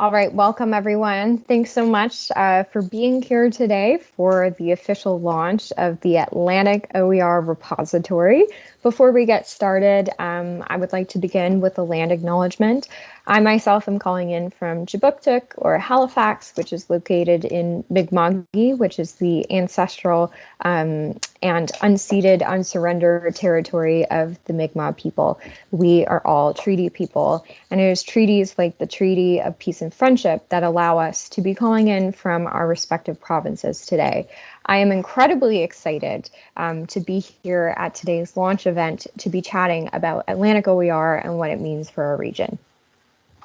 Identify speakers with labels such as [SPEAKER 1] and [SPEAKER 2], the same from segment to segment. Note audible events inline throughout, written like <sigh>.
[SPEAKER 1] All right, welcome everyone. Thanks so much uh, for being here today for the official launch of the Atlantic OER repository. Before we get started, um, I would like to begin with a land acknowledgement. I myself am calling in from Kjipuktuk or Halifax, which is located in Mi'kma'ki, which is the ancestral um, and unceded, unsurrendered territory of the Mi'kmaq people. We are all treaty people, and it is treaties like the Treaty of Peace and Friendship that allow us to be calling in from our respective provinces today. I am incredibly excited um, to be here at today's launch event to be chatting about Atlantic OER and what it means for our region.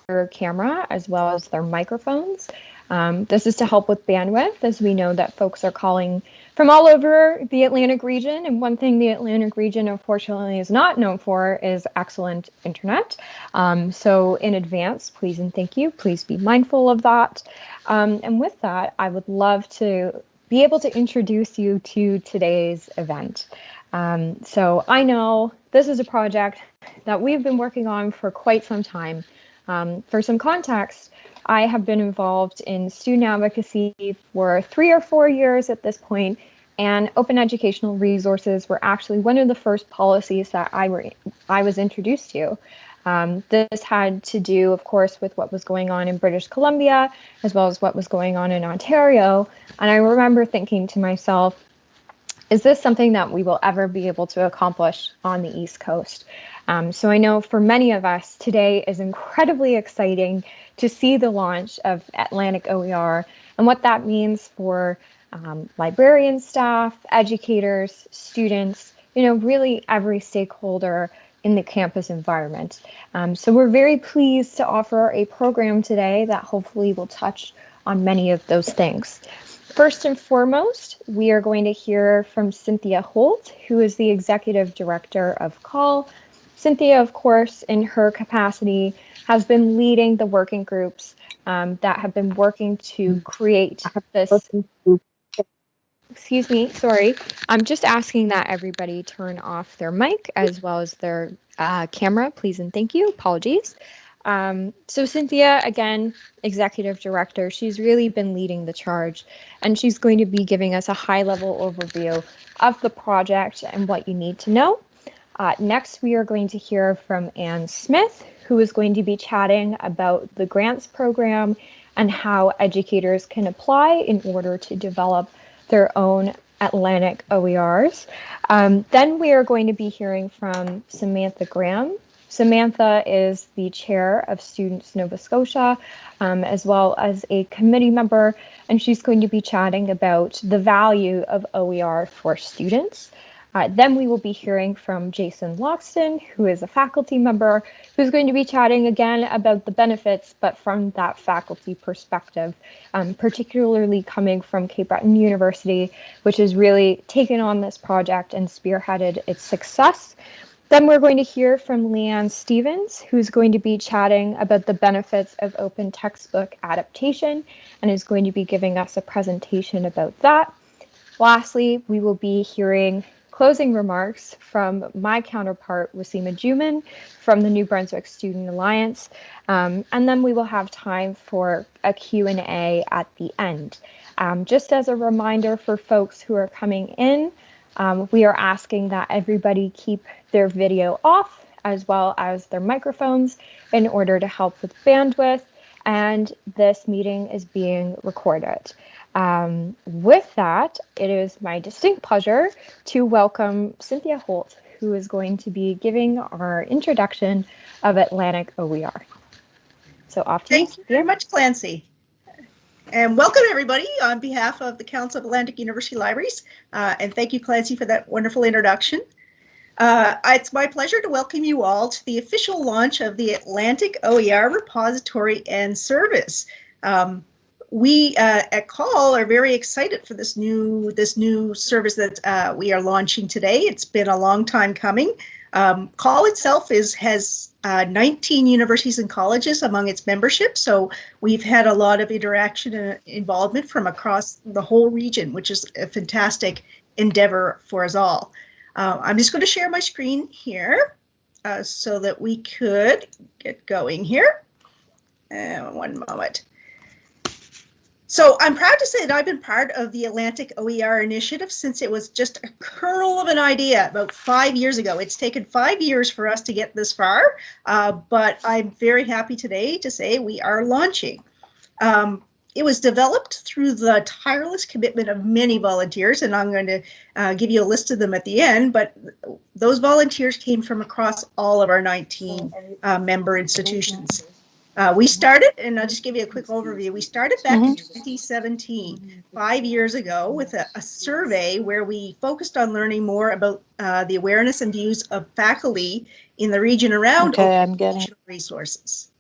[SPEAKER 1] Their camera as well as their microphones. Um, this is to help with bandwidth as we know that folks are calling from all over the Atlantic region. And one thing the Atlantic region unfortunately is not known for is excellent internet. Um, so in advance, please and thank you. Please be mindful of that. Um, and with that, I would love to be able to introduce you to today's event. Um, so I know this is a project that we've been working on for quite some time. Um, for some context, I have been involved in student advocacy for three or four years at this point, and open educational resources were actually one of the first policies that I, were, I was introduced to. Um, this had to do, of course, with what was going on in British Columbia, as well as what was going on in Ontario. And I remember thinking to myself, is this something that we will ever be able to accomplish on the East Coast? Um, so I know for many of us, today is incredibly exciting to see the launch of Atlantic OER and what that means for um, librarian staff, educators, students, you know, really every stakeholder in the campus environment. Um, so we're very pleased to offer a program today that hopefully will touch on many of those things. First and foremost, we are going to hear from Cynthia Holt, who is the Executive Director of CAUL. Cynthia, of course, in her capacity, has been leading the working groups um, that have been working to create this excuse me, sorry. I'm just asking that everybody turn off their mic as well as their uh, camera, please and thank you. Apologies. Um, so Cynthia, again, executive director, she's really been leading the charge and she's going to be giving us a high level overview of the project and what you need to know. Uh, next, we are going to hear from Anne Smith, who is going to be chatting about the grants program and how educators can apply in order to develop their own Atlantic OERs. Um, then we are going to be hearing from Samantha Graham. Samantha is the chair of Students Nova Scotia, um, as well as a committee member, and she's going to be chatting about the value of OER for students. Uh, then we will be hearing from Jason Loxton, who is a faculty member, who's going to be chatting again about the benefits, but from that faculty perspective, um, particularly coming from Cape Breton University, which has really taken on this project and spearheaded its success. Then we're going to hear from Leanne Stevens, who's going to be chatting about the benefits of open textbook adaptation and is going to be giving us a presentation about that. Lastly, we will be hearing closing remarks from my counterpart, Wasima Juman from the New Brunswick Student Alliance. Um, and then we will have time for a Q&A at the end. Um, just as a reminder for folks who are coming in, um, we are asking that everybody keep their video off as well as their microphones in order to help with bandwidth. And this meeting is being recorded. Um, with that, it is my distinct pleasure to welcome Cynthia Holt, who is going to be giving our introduction of Atlantic OER. So off to
[SPEAKER 2] Thank you very much, Clancy. And welcome everybody on behalf of the Council of Atlantic University Libraries. Uh, and thank you, Clancy, for that wonderful introduction. Uh, it's my pleasure to welcome you all to the official launch of the Atlantic OER repository and service. Um, we uh, at CAUL are very excited for this new this new service that uh, we are launching today. It's been a long time coming. Um, CAUL itself is has uh, 19 universities and colleges among its membership, so we've had a lot of interaction and involvement from across the whole region, which is a fantastic endeavor for us all. Uh, I'm just going to share my screen here uh, so that we could get going here. Uh, one moment. So I'm proud to say that I've been part of the Atlantic OER initiative since it was just a kernel of an idea about five years ago. It's taken five years for us to get this far, uh, but I'm very happy today to say we are launching. Um, it was developed through the tireless commitment of many volunteers, and I'm going to uh, give you a list of them at the end, but those volunteers came from across all of our 19 uh, member institutions. Uh, we started, and I'll just give you a quick overview. We started back mm -hmm. in 2017, five years ago, with a, a, survey where we focused on learning more about uh, the awareness and views of faculty in the region around
[SPEAKER 3] okay, I'm getting
[SPEAKER 2] resources.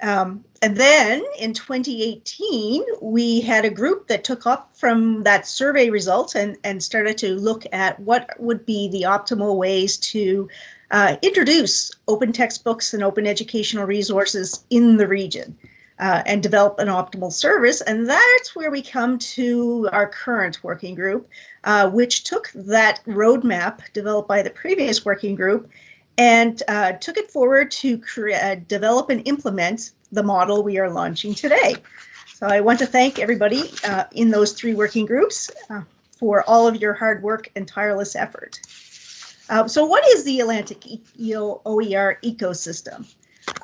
[SPEAKER 2] Um, and then in 2018, we had a group that took up from that survey results and, and started to look at what would be the optimal ways to uh, introduce open textbooks and open educational resources in the region uh, and develop an optimal service. And that's where we come to our current working group, uh, which took that roadmap developed by the previous working group and uh, took it forward to create, uh, develop and implement the model we are launching today. So I want to thank everybody uh, in those three working groups for all of your hard work and tireless effort. Uh, so what is the Atlantic EO OER ecosystem?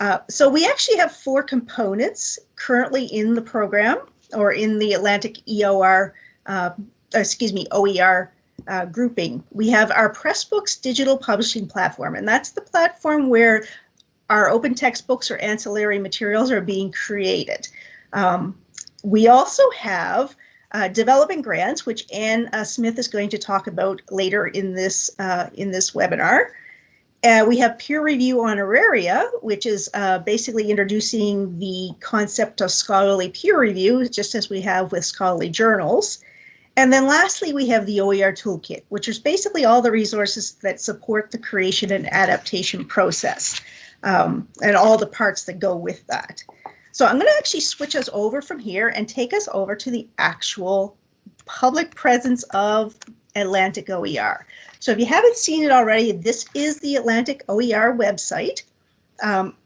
[SPEAKER 2] Uh, so we actually have four components currently in the program or in the Atlantic EOR, uh, excuse me, OER uh, grouping. We have our Pressbooks digital publishing platform, and that's the platform where our open textbooks or ancillary materials are being created. Um, we also have uh, developing grants, which Anne uh, Smith is going to talk about later in this uh, in this webinar. Uh, we have peer review honoraria, which is uh, basically introducing the concept of scholarly peer review, just as we have with scholarly journals. And then lastly, we have the OER Toolkit, which is basically all the resources that support the creation and adaptation process um, and all the parts that go with that. So I'm going to actually switch us over from here and take us over to the actual public presence of Atlantic OER. So if you haven't seen it already, this is the Atlantic OER website. Um,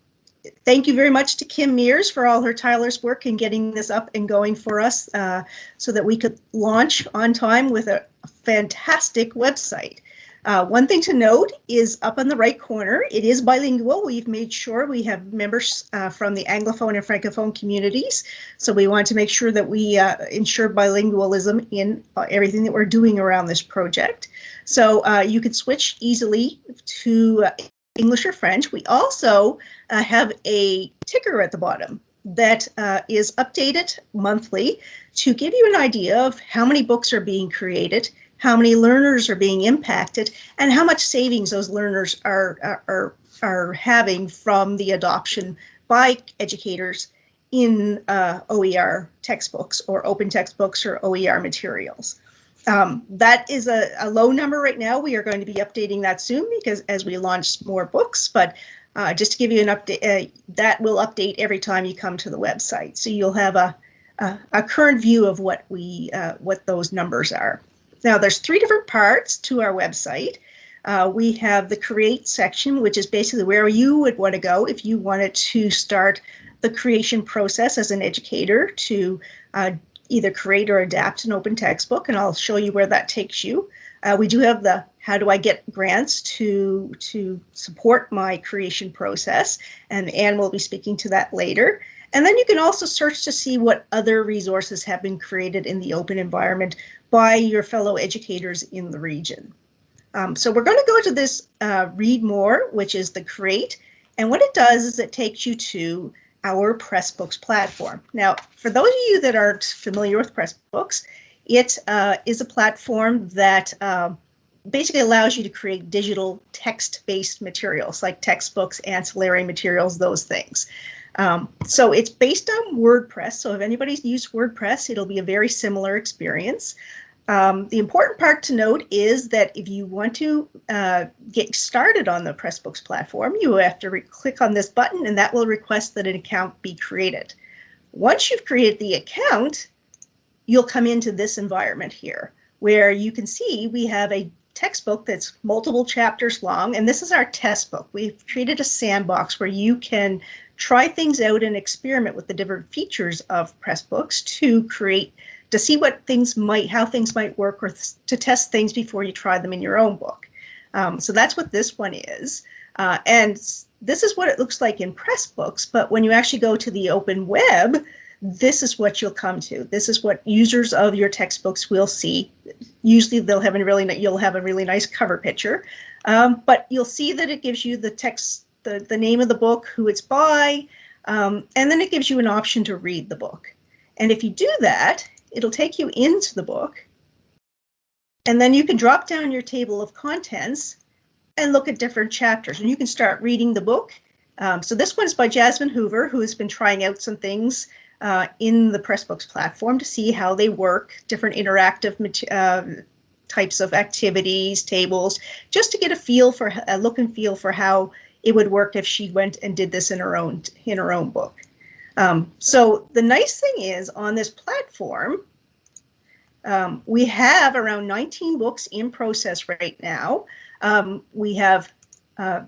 [SPEAKER 2] thank you very much to Kim Mears for all her tireless work in getting this up and going for us uh, so that we could launch on time with a fantastic website. Uh, one thing to note is up on the right corner, it is bilingual. We've made sure we have members uh, from the Anglophone and Francophone communities. So we want to make sure that we uh, ensure bilingualism in uh, everything that we're doing around this project. So uh, you can switch easily to uh, English or French. We also have a ticker at the bottom that is updated monthly to give you an idea of how many books are being created, how many learners are being impacted, and how much savings those learners are, are, are having from the adoption by educators in uh, OER textbooks or open textbooks or OER materials. Um, that is a, a, low number right now. We are going to be updating that soon because as we launch more books, but uh, just to give you an update, uh, that will update every time you come to the website. So you'll have a, a, a current view of what we, uh, what those numbers are. Now there's three different parts to our website. Uh, we have the create section, which is basically where you would want to go if you wanted to start the creation process as an educator to uh, either create or adapt an open textbook, and I'll show you where that takes you. Uh, we do have the how do I get grants to to support my creation process, and Anne will be speaking to that later. And then you can also search to see what other resources have been created in the open environment by your fellow educators in the region. Um, so we're going to go to this uh, read more, which is the create. And what it does is it takes you to our Pressbooks platform. Now, for those of you that aren't familiar with Pressbooks, it uh, is a platform that uh, basically allows you to create digital text-based materials like textbooks, ancillary materials, those things. Um, so it's based on WordPress. So if anybody's used WordPress, it'll be a very similar experience. Um, the important part to note is that if you want to uh, get started on the Pressbooks platform, you have to click on this button and that will request that an account be created. Once you've created the account, you'll come into this environment here where you can see we have a textbook that's multiple chapters long and this is our test book. We've created a sandbox where you can try things out and experiment with the different features of Pressbooks to create to see what things might how things might work or to test things before you try them in your own book. Um, so that's what this one is. Uh, and this is what it looks like in Pressbooks, but when you actually go to the open web, this is what you'll come to. This is what users of your textbooks will see. Usually they'll have a really you'll have a really nice cover picture, um, but you'll see that it gives you the text, the, the name of the book, who it's by, um, and then it gives you an option to read the book. And if you do that, it'll take you into the book. And then you can drop down your table of contents and look at different chapters and you can start reading the book. Um, so this one's by Jasmine Hoover, who has been trying out some things uh, in the Pressbooks platform to see how they work, different interactive uh, types of activities, tables, just to get a feel for a look and feel for how it would work if she went and did this in her own in her own book. Um, so the nice thing is on this platform, um, we have around 19 books in process right now. Um, we have uh,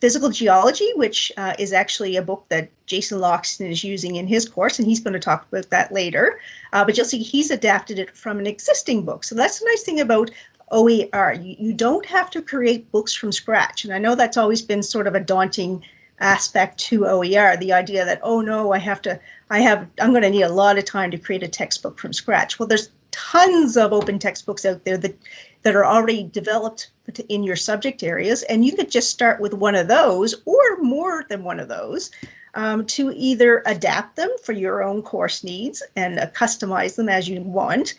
[SPEAKER 2] Physical Geology, which uh, is actually a book that Jason Loxton is using in his course, and he's going to talk about that later. Uh, but you'll see he's adapted it from an existing book. So that's the nice thing about OER. You, you don't have to create books from scratch. And I know that's always been sort of a daunting aspect to OER, the idea that, oh no, I have to, I have, I'm going to need a lot of time to create a textbook from scratch. Well, there's tons of open textbooks out there that, that are already developed in your subject areas, and you could just start with one of those or more than one of those um, to either adapt them for your own course needs and uh, customize them as you want,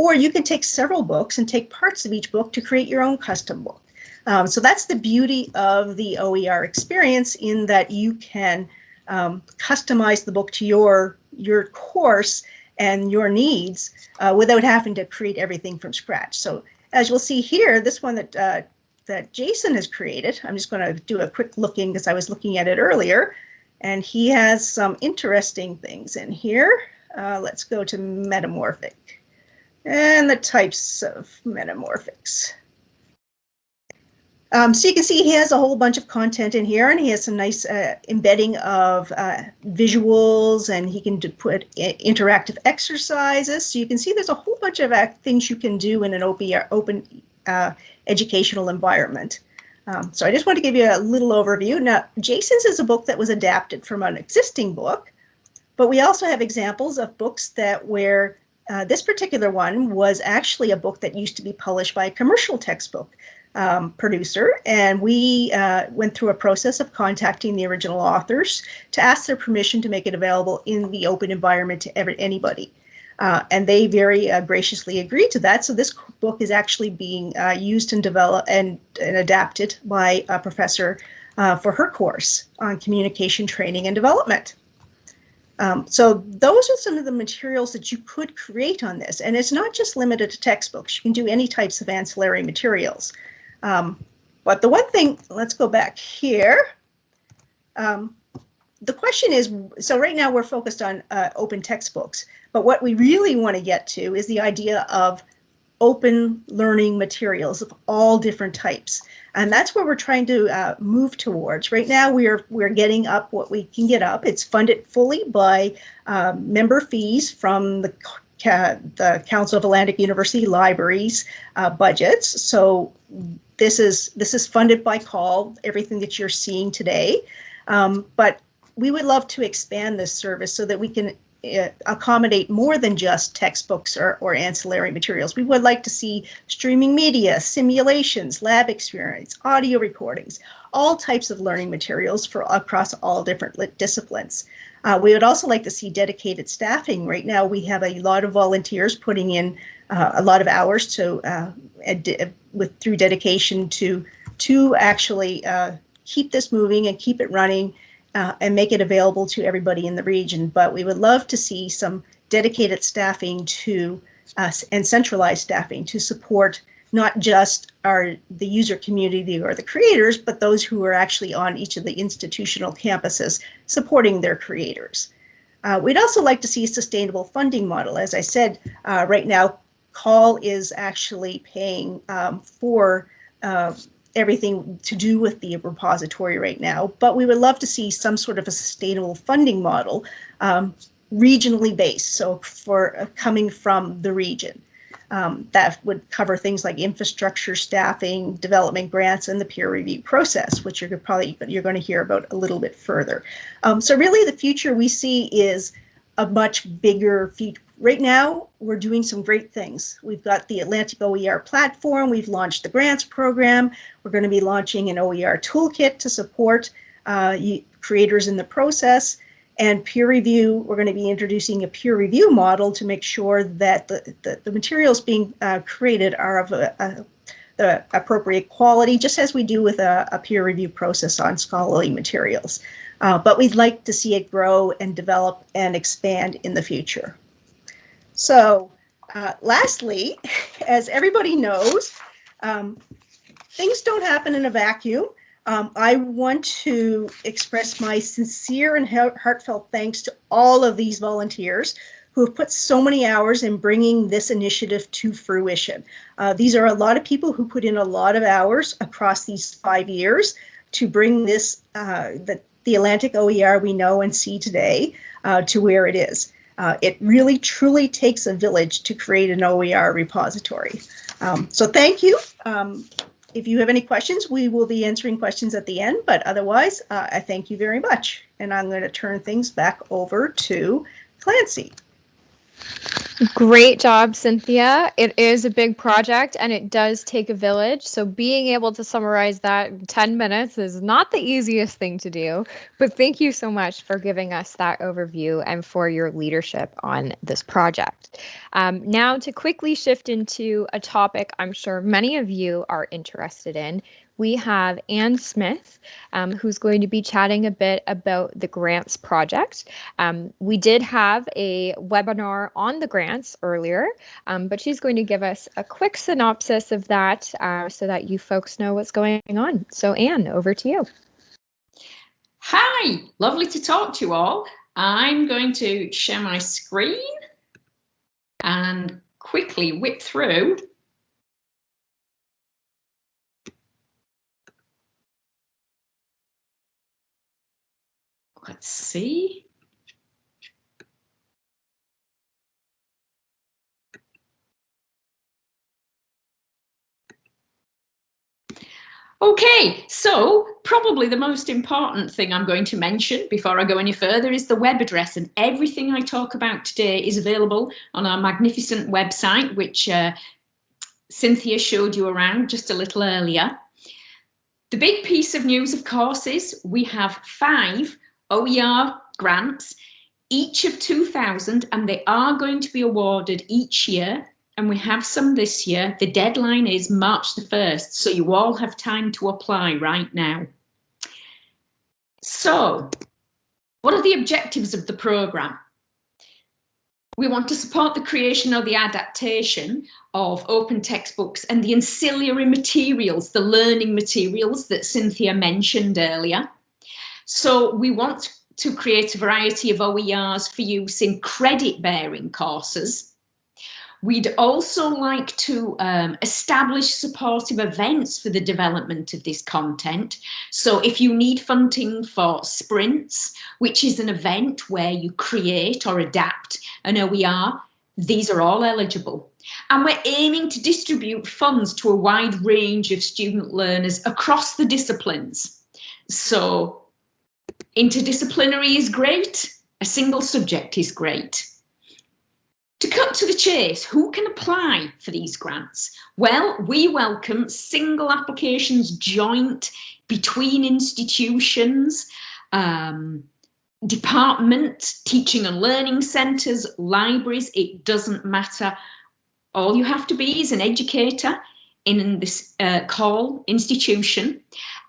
[SPEAKER 2] or you can take several books and take parts of each book to create your own custom book. Um, so that's the beauty of the OER experience in that you can um, customize the book to your, your course and your needs uh, without having to create everything from scratch. So as you'll see here, this one that uh, that Jason has created, I'm just going to do a quick looking because I was looking at it earlier, and he has some interesting things in here. Uh, let's go to metamorphic and the types of metamorphics. Um, so you can see he has a whole bunch of content in here and he has some nice uh, embedding of uh, visuals and he can put interactive exercises. So you can see there's a whole bunch of things you can do in an open, uh, educational environment. Um, so I just want to give you a little overview. Now, Jason's is a book that was adapted from an existing book, but we also have examples of books that where uh, this particular one was actually a book that used to be published by a commercial textbook um, producer, and we uh, went through a process of contacting the original authors to ask their permission to make it available in the open environment to ever, anybody. Uh, and they very uh, graciously agreed to that. So this book is actually being uh, used and developed and, and adapted by a professor uh, for her course on communication training and development. Um, so those are some of the materials that you could create on this. And it's not just limited to textbooks. You can do any types of ancillary materials. Um, but the one thing, let's go back here. Um, the question is, so right now we're focused on uh, open textbooks, but what we really want to get to is the idea of open learning materials of all different types. And that's where we're trying to uh, move towards. Right now, we're we're getting up what we can get up. It's funded fully by um, member fees from the the Council of Atlantic University Libraries uh, budgets. So this is this is funded by CAUL, everything that you're seeing today. Um, but we would love to expand this service so that we can accommodate more than just textbooks or, or ancillary materials. We would like to see streaming media, simulations, lab experience, audio recordings, all types of learning materials for across all different disciplines. Uh, we would also like to see dedicated staffing. Right now, we have a lot of volunteers putting in uh, a lot of hours to uh, with through dedication to to actually uh, keep this moving and keep it running uh, and make it available to everybody in the region. But we would love to see some dedicated staffing to us and centralized staffing to support not just our the user community or the creators, but those who are actually on each of the institutional campuses supporting their creators. Uh, we'd also like to see a sustainable funding model. As I said, uh, right now, CAUL is actually paying um, for uh, everything to do with the repository right now, but we would love to see some sort of a sustainable funding model um, regionally based, so for uh, coming from the region. Um, that would cover things like infrastructure, staffing, development grants, and the peer review process, which you're probably you're going to hear about a little bit further. Um, so really, the future we see is a much bigger. Right now, we're doing some great things. We've got the Atlantic OER platform. We've launched the grants program. We're going to be launching an OER toolkit to support uh, creators in the process. And peer review, we're going to be introducing a peer review model to make sure that the, the, the materials being uh, created are of a, a, the appropriate quality, just as we do with a, a peer review process on scholarly materials. Uh, but we'd like to see it grow and develop and expand in the future. So uh, lastly, <laughs> as everybody knows, um, things don't happen in a vacuum. Um, I want to express my sincere and heartfelt thanks to all of these volunteers who have put so many hours in bringing this initiative to fruition. Uh, these are a lot of people who put in a lot of hours across these five years to bring this, uh, the, the Atlantic OER we know and see today uh, to where it is. Uh, it really truly takes a village to create an OER repository. Um, so thank you. Um, if you have any questions, we will be answering questions at the end, but otherwise, uh, I thank you very much. And I'm going to turn things back over to Clancy.
[SPEAKER 1] Great job, Cynthia. It is a big project and it does take a village. So being able to summarize that in 10 minutes is not the easiest thing to do. But thank you so much for giving us that overview and for your leadership on this project. Um, now to quickly shift into a topic I'm sure many of you are interested in, we have Anne Smith, um, who's going to be chatting a bit about the grants project. Um, we did have a webinar on the grants earlier, um, but she's going to give us a quick synopsis of that uh, so that you folks know what's going on. So Anne, over to you.
[SPEAKER 3] Hi, lovely to talk to you all. I'm going to share my screen and quickly whip through Let's see. Okay, so probably the most important thing I'm going to mention before I go any further is the web address and everything I talk about today is available on our magnificent website, which uh, Cynthia showed you around just a little earlier. The big piece of news, of course, is we have five OER grants, each of 2,000, and they are going to be awarded each year. And we have some this year. The deadline is March the 1st, so you all have time to apply right now. So, what are the objectives of the programme? We want to support the creation or the adaptation of open textbooks and the ancillary materials, the learning materials that Cynthia mentioned earlier. So we want to create a variety of OERs for use in credit bearing courses. We'd also like to um, establish supportive events for the development of this content. So if you need funding for sprints, which is an event where you create or adapt an OER, these are all eligible. And we're aiming to distribute funds to a wide range of student learners across the disciplines. So Interdisciplinary is great. A single subject is great. To cut to the chase, who can apply for these grants? Well, we welcome single applications joint between institutions, um, department, teaching and learning centres, libraries, it doesn't matter. All you have to be is an educator in this uh, CAUL institution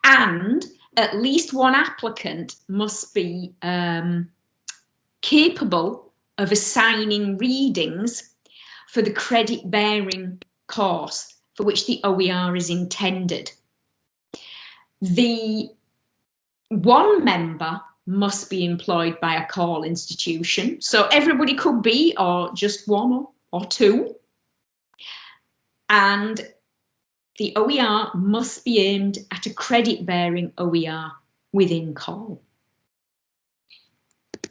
[SPEAKER 3] and at least one applicant must be um, capable of assigning readings for the credit bearing course for which the OER is intended. The one member must be employed by a CAUL institution. So everybody could be, or just one or, or two. And the OER must be aimed at a credit-bearing OER within CAUL.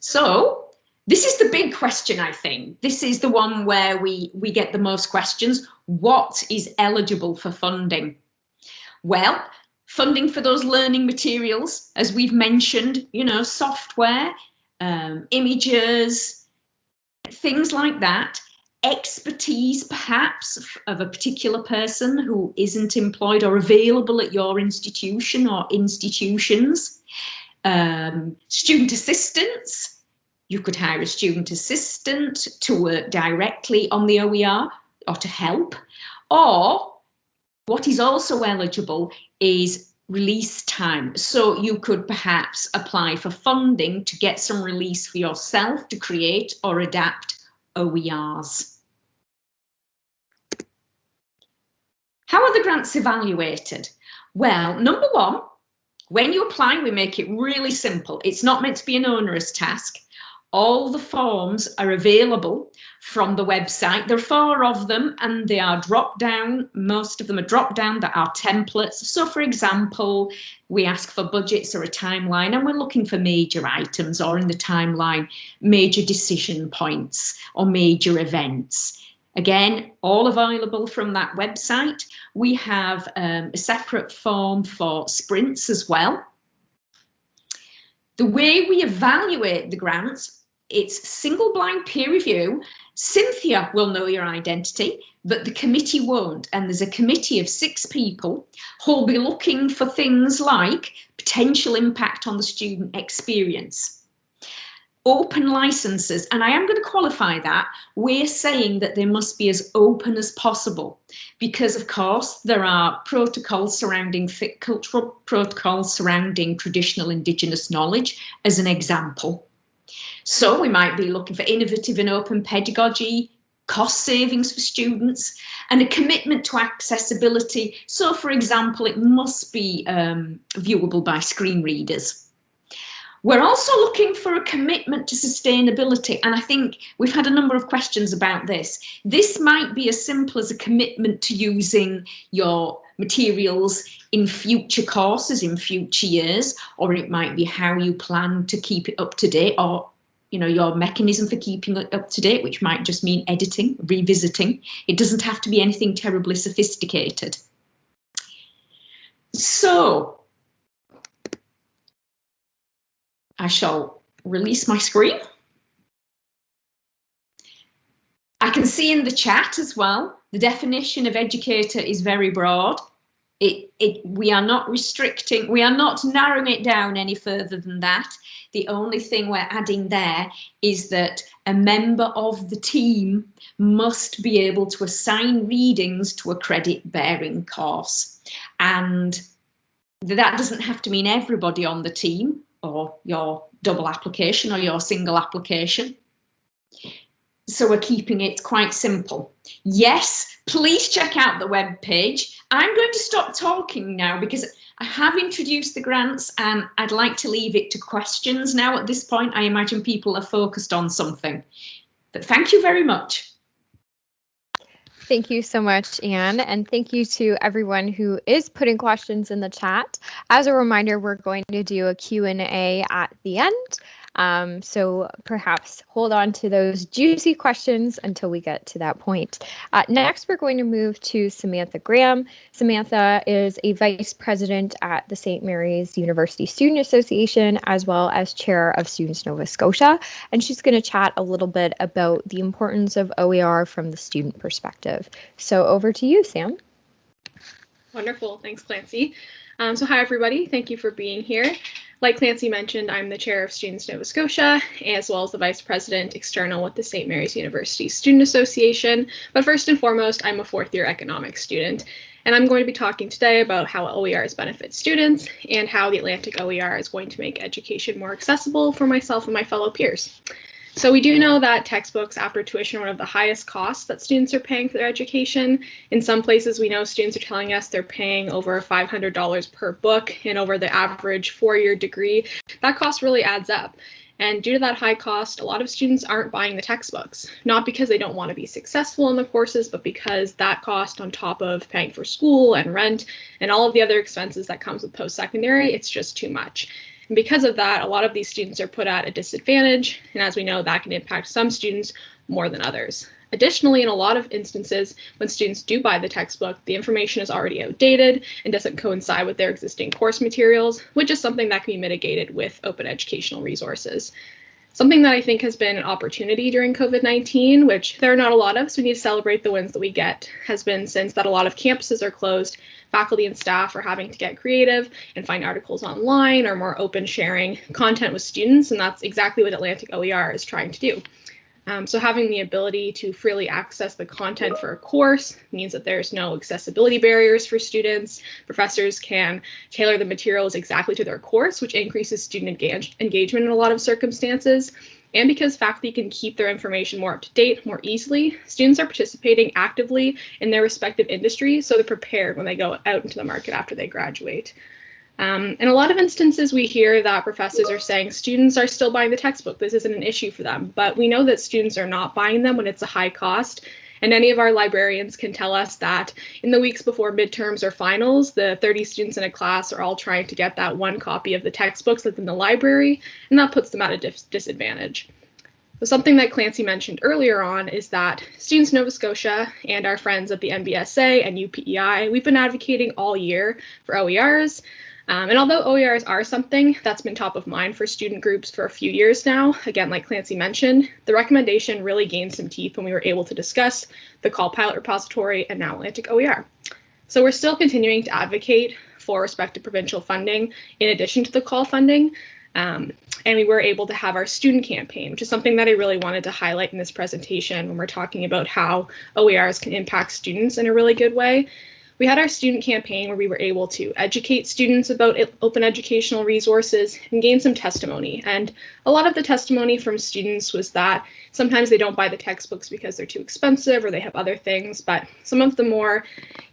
[SPEAKER 3] So this is the big question, I think. This is the one where we, we get the most questions. What is eligible for funding? Well, funding for those learning materials, as we've mentioned, you know, software, um, images, things like that, expertise perhaps of a particular person who isn't employed or available at your institution or institutions, um, student assistants, you could hire a student assistant to work directly on the OER or to help. Or what is also eligible is release time. So you could perhaps apply for funding to get some release for yourself to create or adapt OERs. How are the grants evaluated? Well, number one, when you apply, we make it really simple. It's not meant to be an onerous task. All the forms are available from the website. There are four of them and they are drop down. Most of them are drop down that are templates. So for example, we ask for budgets or a timeline and we're looking for major items or in the timeline, major decision points or major events. Again, all available from that website. We have um, a separate form for sprints as well. The way we evaluate the grants it's single blind peer review. Cynthia will know your identity, but the committee won't. And there's a committee of six people who'll be looking for things like potential impact on the student experience. Open licenses, and I am going to qualify that. We're saying that they must be as open as possible because, of course, there are protocols surrounding cultural protocols surrounding traditional Indigenous knowledge, as an example. So we might be looking for innovative and open pedagogy, cost savings for students, and a commitment to accessibility. So, for example, it must be um, viewable by screen readers. We're also looking for a commitment to sustainability, and I think we've had a number of questions about this. This might be as simple as a commitment to using your materials in future courses in future years, or it might be how you plan to keep it up to date or you know, your mechanism for keeping it up to date, which might just mean editing, revisiting. It doesn't have to be anything terribly sophisticated. So I shall release my screen. I can see in the chat as well, the definition of educator is very broad. It, it, we are not restricting, we are not narrowing it down any further than that. The only thing we're adding there is that a member of the team must be able to assign readings to a credit bearing course. And that doesn't have to mean everybody on the team or your double application or your single application. So we're keeping it quite simple. Yes, please check out the web page. I'm going to stop talking now because I have introduced the grants and I'd like to leave it to questions now at this point. I imagine people are focused on something. But thank you very much.
[SPEAKER 1] Thank you so much, Anne, and thank you to everyone who is putting questions in the chat. As a reminder, we're going to do a Q&A at the end. Um, so perhaps hold on to those juicy questions until we get to that point. Uh, next, we're going to move to Samantha Graham. Samantha is a vice president at the St. Mary's University Student Association, as well as chair of Students Nova Scotia. And she's going to chat a little bit about the importance of OER from the student perspective. So over to you, Sam.
[SPEAKER 4] Wonderful. Thanks, Clancy. Um, so hi, everybody. Thank you for being here. Like Clancy mentioned, I'm the chair of Students Nova Scotia, as well as the vice president external with the St. Mary's University Student Association. But first and foremost, I'm a fourth year economics student. And I'm going to be talking today about how OERs benefit students and how the Atlantic OER is going to make education more accessible for myself and my fellow peers. So we do know that textbooks after tuition are one of the highest costs that students are paying for their education. In some places, we know students are telling us they're paying over $500 per book and over the average four-year degree. That cost really adds up. And due to that high cost, a lot of students aren't buying the textbooks, not because they don't want to be successful in the courses, but because that cost on top of paying for school and rent and all of the other expenses that comes with post-secondary, it's just too much. And because of that, a lot of these students are put at a disadvantage. And as we know, that can impact some students more than others. Additionally, in a lot of instances, when students do buy the textbook, the information is already outdated and doesn't coincide with their existing course materials, which is something that can be mitigated with open educational resources. Something that I think has been an opportunity during COVID-19, which there are not a lot of, so we need to celebrate the wins that we get, has been since that a lot of campuses are closed, faculty and staff are having to get creative and find articles online or more open sharing content with students, and that's exactly what Atlantic OER is trying to do. Um, so having the ability to freely access the content for a course means that there's no accessibility barriers for students. Professors can tailor the materials exactly to their course, which increases student engage engagement in a lot of circumstances. And because faculty can keep their information more up to date more easily, students are participating actively in their respective industries, so they're prepared when they go out into the market after they graduate. Um, in a lot of instances, we hear that professors are saying students are still buying the textbook. This isn't an issue for them, but we know that students are not buying them when it's a high cost. And any of our librarians can tell us that in the weeks before midterms or finals, the 30 students in a class are all trying to get that one copy of the textbooks that's in the library, and that puts them at a dis disadvantage. So something that Clancy mentioned earlier on is that Students Nova Scotia and our friends at the NBSA and UPEI, we've been advocating all year for OERs. Um, and although OERs are something that's been top of mind for student groups for a few years now, again, like Clancy mentioned, the recommendation really gained some teeth when we were able to discuss the CAUL Pilot Repository and now Atlantic OER. So we're still continuing to advocate for respective provincial funding in addition to the CAUL funding. Um, and we were able to have our student campaign, which is something that I really wanted to highlight in this presentation when we're talking about how OERs can impact students in a really good way we had our student campaign where we were able to educate students about open educational resources and gain some testimony. And a lot of the testimony from students was that sometimes they don't buy the textbooks because they're too expensive or they have other things, but some of the more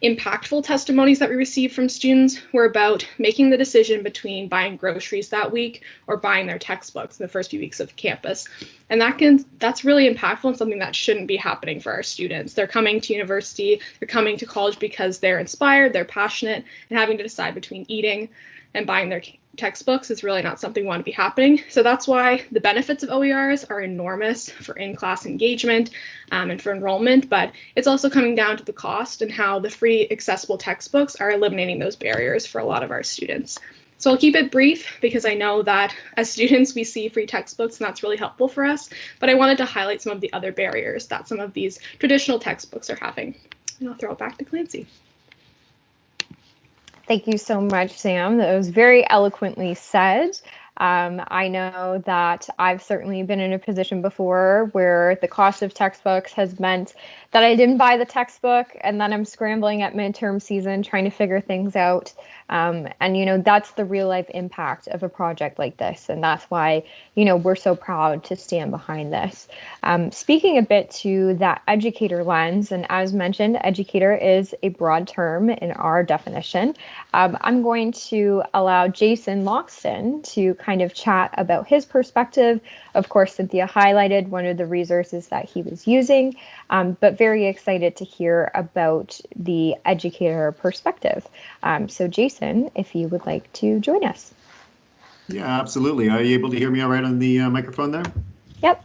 [SPEAKER 4] impactful testimonies that we received from students were about making the decision between buying groceries that week or buying their textbooks in the first few weeks of campus. And that can that's really impactful and something that shouldn't be happening for our students. They're coming to university, they're coming to college because they're inspired, they're passionate, and having to decide between eating and buying their textbooks is really not something we want to be happening. So that's why the benefits of OERs are enormous for in-class engagement um, and for enrollment, but it's also coming down to the cost and how the free accessible textbooks are eliminating those barriers for a lot of our students. So I'll keep it brief because I know that as students we see free textbooks and that's really helpful for us, but I wanted to highlight some of the other barriers that some of these traditional textbooks are having. And I'll throw it back to Clancy.
[SPEAKER 1] Thank you so much, Sam. That was very eloquently said. Um, I know that I've certainly been in a position before where the cost of textbooks has meant that I didn't buy the textbook and then I'm scrambling at midterm season trying to figure things out. Um, and, you know, that's the real life impact of a project like this. And that's why, you know, we're so proud to stand behind this. Um, speaking a bit to that educator lens, and as mentioned, educator is a broad term in our definition. Um, I'm going to allow Jason Loxton to kind of chat about his perspective. Of course, Cynthia highlighted one of the resources that he was using, um, but very excited to hear about the educator perspective. Um, so Jason, if you would like to join us.
[SPEAKER 5] Yeah, absolutely. Are you able to hear me all right on the uh, microphone there?
[SPEAKER 1] Yep.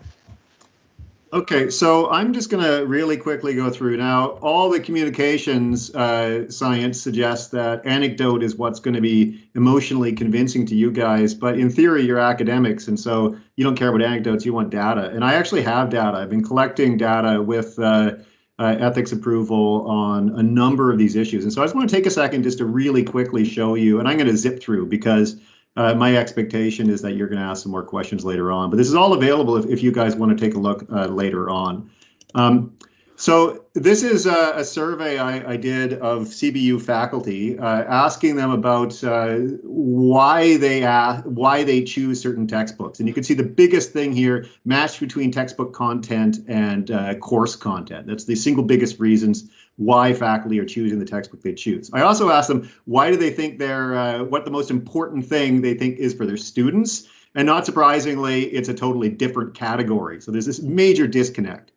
[SPEAKER 5] Okay, so I'm just going to really quickly go through now. All the communications uh, science suggests that anecdote is what's going to be emotionally convincing to you guys, but in theory, you're academics, and so you don't care about anecdotes, you want data. And I actually have data. I've been collecting data with uh, uh, ethics approval on a number of these issues. And so I just want to take a second just to really quickly show you, and I'm going to zip through because uh, my expectation is that you're going to ask some more questions later on. But this is all available if, if you guys want to take a look uh, later on. Um, so this is a, a survey I, I, did of CBU faculty, uh, asking them about uh, why they ask, why they choose certain textbooks. And you can see the biggest thing here, match between textbook content and uh, course content. That's the single biggest reasons why faculty are choosing the textbook they choose. I also asked them, why do they think they're, uh, what the most important thing they think is for their students? And not surprisingly, it's a totally different category. So there's this major disconnect.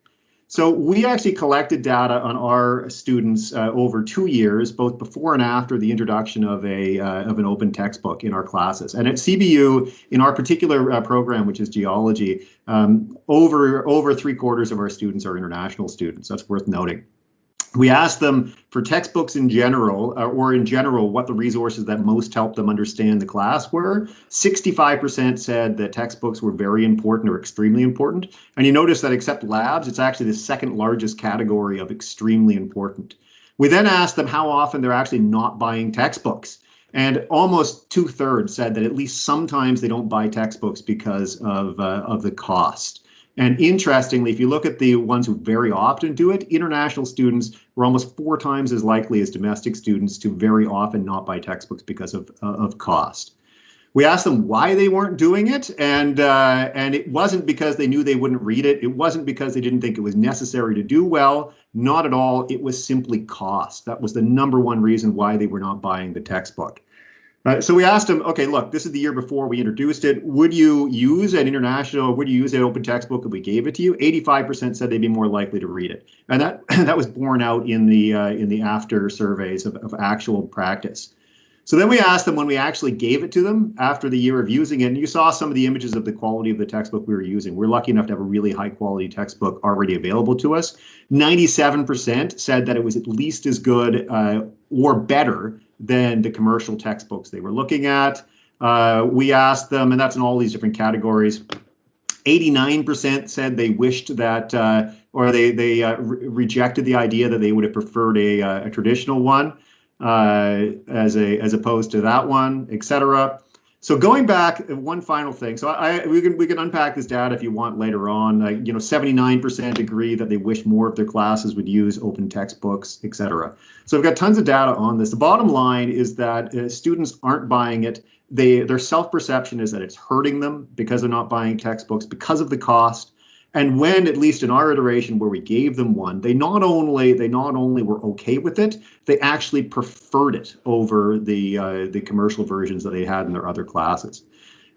[SPEAKER 5] So we actually collected data on our students uh, over two years, both before and after the introduction of a uh, of an open textbook in our classes. And at CBU, in our particular uh, program, which is geology, um, over over three quarters of our students are international students. That's worth noting we asked them for textbooks in general, uh, or in general, what the resources that most helped them understand the class were. 65% said that textbooks were very important or extremely important. And you notice that except labs, it's actually the second largest category of extremely important. We then asked them how often they're actually not buying textbooks. And almost two thirds said that at least sometimes they don't buy textbooks because of, uh, of the cost. And interestingly, if you look at the ones who very often do it, international students were almost four times as likely as domestic students to very often not buy textbooks because of, uh, of cost. We asked them why they weren't doing it, and uh, and it wasn't because they knew they wouldn't read it. It wasn't because they didn't think it was necessary to do well. Not at all. It was simply cost. That was the number one reason why they were not buying the textbook. Uh, so we asked him, okay, look, this is the year before we introduced it. Would you use an international, would you use an open textbook if we gave it to you? 85% said they'd be more likely to read it. And that <clears throat> that was borne out in the uh, in the after surveys of, of actual practice. So then we asked them when we actually gave it to them after the year of using it, and you saw some of the images of the quality of the textbook we were using. We're lucky enough to have a really high quality textbook already available to us. 97% said that it was at least as good uh, or better than the commercial textbooks they were looking at. Uh, we asked them, and that's in all these different categories. 89% said they wished that, uh, or they they uh, re rejected the idea that they would have preferred a, uh, a traditional one uh, as a as opposed to that one, etc. So going back, one final thing. So I, we can we can unpack this data if you want later on. Uh, you know, 79% agree that they wish more of their classes would use open textbooks, etc. So we've got tons of data on this. The bottom line is that uh, students aren't buying it. They their self-perception is that it's hurting them because they're not buying textbooks because of the cost. And when, at least in our iteration where we gave them one, they not only they not only were okay with it, they actually preferred it over the uh, the commercial versions that they had in their other classes.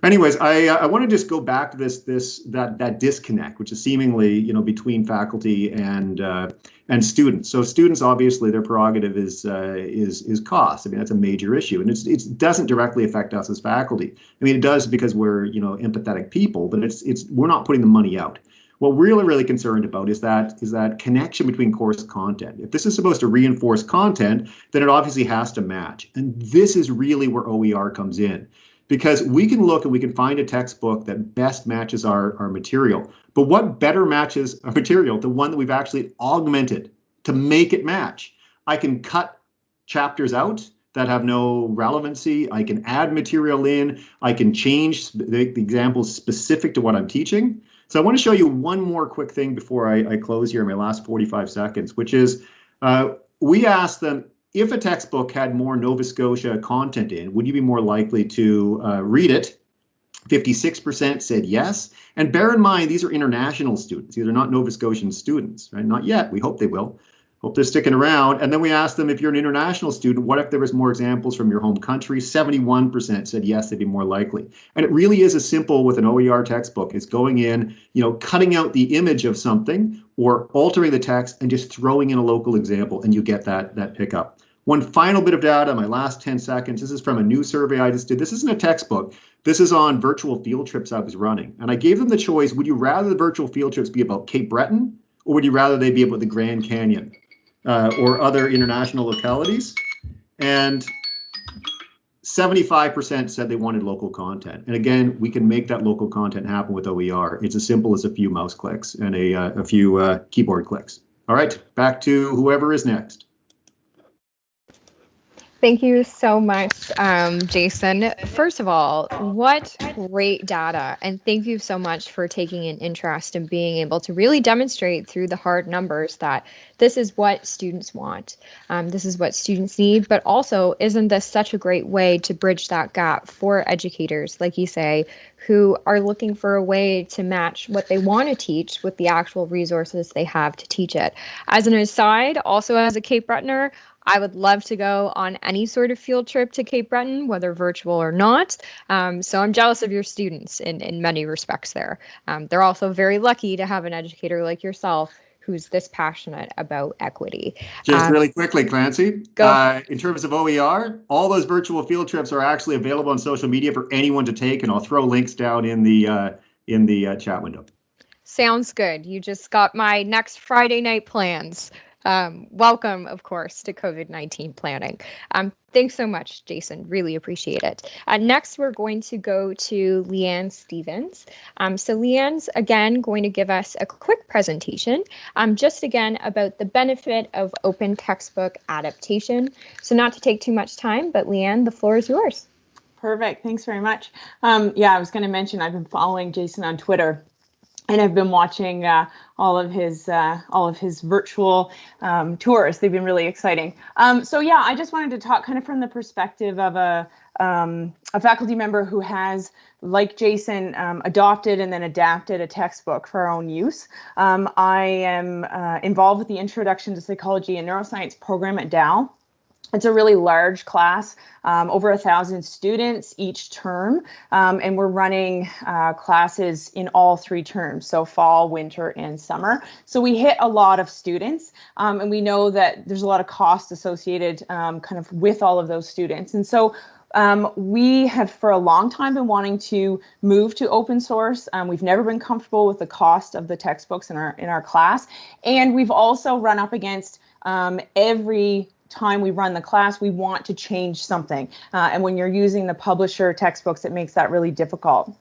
[SPEAKER 5] Anyways, I uh, I want to just go back to this this that that disconnect, which is seemingly you know between faculty and uh, and students. So students obviously their prerogative is uh, is is cost. I mean that's a major issue, and it's it doesn't directly affect us as faculty. I mean it does because we're you know empathetic people, but it's it's we're not putting the money out. What we're really, really concerned about is that is that connection between course content. If this is supposed to reinforce content, then it obviously has to match. And this is really where OER comes in because we can look and we can find a textbook that best matches our, our material. But what better matches our material the one that we've actually augmented to make it match? I can cut chapters out that have no relevancy. I can add material in. I can change the, the examples specific to what I'm teaching. So I want to show you one more quick thing before I, I close here in my last 45 seconds, which is uh, we asked them if a textbook had more Nova Scotia content in, would you be more likely to uh, read it? 56% said yes. And bear in mind, these are international students. These are not Nova Scotian students, right? Not yet. We hope they will. Hope they're sticking around. And then we asked them if you're an international student, what if there was more examples from your home country? 71% said yes, they'd be more likely. And it really is as simple with an OER textbook as going in, you know, cutting out the image of something or altering the text and just throwing in a local example and you get that, that pickup. One final bit of data, my last 10 seconds. This is from a new survey I just did. This isn't a textbook. This is on virtual field trips I was running. And I gave them the choice, would you rather the virtual field trips be about Cape Breton or would you rather they be about the Grand Canyon? Uh, or other international localities. And 75% said they wanted local content. And again, we can make that local content happen with OER. It's as simple as a few mouse clicks and a, uh, a few uh, keyboard clicks. All right, back to whoever is next.
[SPEAKER 1] Thank you so much, um, Jason. First of all, what great data. And thank you so much for taking an interest in being able to really demonstrate through the hard numbers that this is what students want. Um, this is what students need. But also, isn't this such a great way to bridge that gap for educators, like you say, who are looking for a way to match what they want to teach with the actual resources they have to teach it? As an aside, also as a Cape Bretoner, I would love to go on any sort of field trip to Cape Breton, whether virtual or not. Um, so I'm jealous of your students in, in many respects there. Um, they're also very lucky to have an educator like yourself who's this passionate about equity.
[SPEAKER 5] Just
[SPEAKER 1] Um,
[SPEAKER 5] really quickly, Clancy,
[SPEAKER 1] go.
[SPEAKER 5] uh, in terms of OER, all those virtual field trips are actually available on social media for anyone to take, and I'll throw links down in the uh, in the uh, chat window.
[SPEAKER 1] Sounds good. You just got my next Friday night plans. Um, welcome, of course, to COVID 19 planning. Um, thanks so much, Jason. Really appreciate it. Uh, next, we're going to go to Leanne Stevens. Um, so, Leanne's again going to give us a quick presentation, um, just again about the benefit of open textbook adaptation. So, not to take too much time, but Leanne, the floor is yours.
[SPEAKER 6] Perfect. Thanks very much. Um, yeah, I was going to mention I've been following Jason on Twitter, and I've been watching uh, all of his uh, all of his virtual um, tours. They've been really exciting. Um, so yeah, I just wanted to talk kind of from the perspective of a um, a faculty member who has, like Jason, um, adopted and then adapted a textbook for our own use. Um, I am uh, involved with the Introduction to Psychology and Neuroscience program at Dal. It's a really large class, um, over a thousand students each term, um, and we're running uh, classes in all three terms, so fall, winter, and summer. So we hit a lot of students, um, and we know that there's a lot of cost associated um, kind of with all of those students. And so um, we have for a long time been wanting to move to open source. Um, we've never been comfortable with the cost of the textbooks in our in our class, and we've also run up against um, every time we run the class, we want to change something. Uh, and when you're using the publisher textbooks, it makes that really difficult.